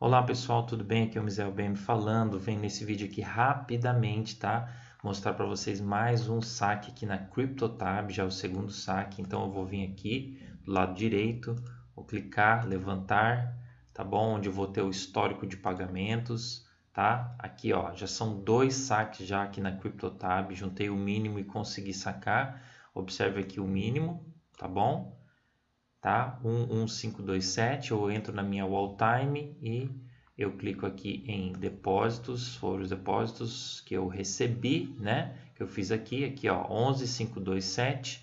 Olá pessoal, tudo bem? Aqui é o Mizel BM falando. Venho nesse vídeo aqui rapidamente, tá? Mostrar para vocês mais um saque aqui na CryptoTab, já o segundo saque. Então eu vou vir aqui do lado direito, vou clicar, levantar, tá bom? Onde eu vou ter o histórico de pagamentos, tá? Aqui ó, já são dois saques já aqui na CryptoTab, juntei o mínimo e consegui sacar. Observe aqui o mínimo, tá bom? Tá? 11527, eu entro na minha wall time e eu clico aqui em depósitos, foram os depósitos que eu recebi, né? Que eu fiz aqui, aqui ó, 11527,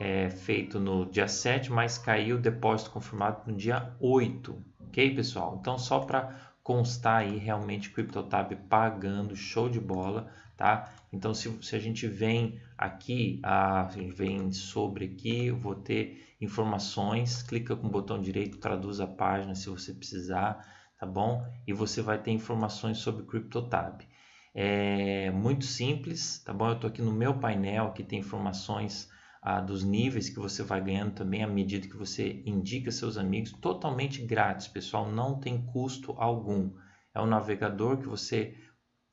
é, feito no dia 7, mas caiu o depósito confirmado no dia 8, ok pessoal? Então só para constar aí realmente CryptoTab pagando, show de bola, tá? Então se, se a gente vem aqui, a, gente vem sobre aqui, eu vou ter informações, clica com o botão direito, traduz a página se você precisar, tá bom? E você vai ter informações sobre CryptoTab. É muito simples, tá bom? Eu estou aqui no meu painel, que tem informações ah, dos níveis que você vai ganhando também à medida que você indica seus amigos, totalmente grátis, pessoal, não tem custo algum. É um navegador que você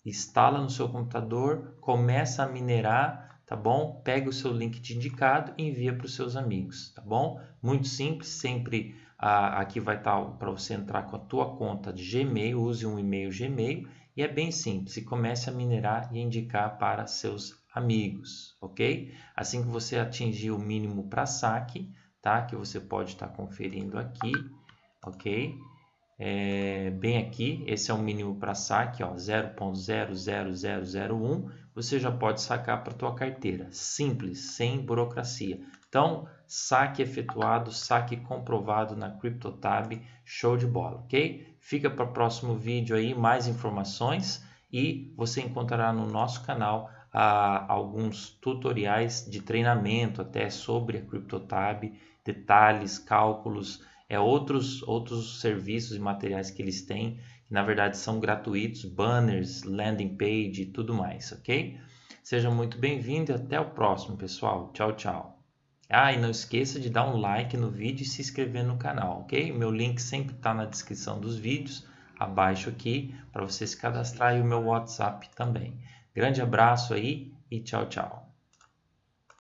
instala no seu computador, começa a minerar, tá bom? Pega o seu link de indicado e envia para os seus amigos, tá bom? Muito simples, sempre aqui vai estar tá para você entrar com a tua conta de Gmail, use um e-mail Gmail e é bem simples, e comece a minerar e indicar para seus amigos, ok? Assim que você atingir o mínimo para saque, tá? Que você pode estar tá conferindo aqui, ok? É, bem aqui, esse é o mínimo para saque, 0.00001, você já pode sacar para a tua carteira, simples, sem burocracia. Então, saque efetuado, saque comprovado na CryptoTab, show de bola, ok? Fica para o próximo vídeo aí mais informações. E você encontrará no nosso canal a alguns tutoriais de treinamento até sobre a CryptoTab, detalhes, cálculos, é, outros, outros serviços e materiais que eles têm, que na verdade são gratuitos, banners, landing page e tudo mais, ok? Seja muito bem-vindo e até o próximo, pessoal. Tchau, tchau. Ah, e não esqueça de dar um like no vídeo e se inscrever no canal, ok? Meu link sempre está na descrição dos vídeos, abaixo aqui, para você se cadastrar e o meu WhatsApp também. Grande abraço aí e tchau, tchau.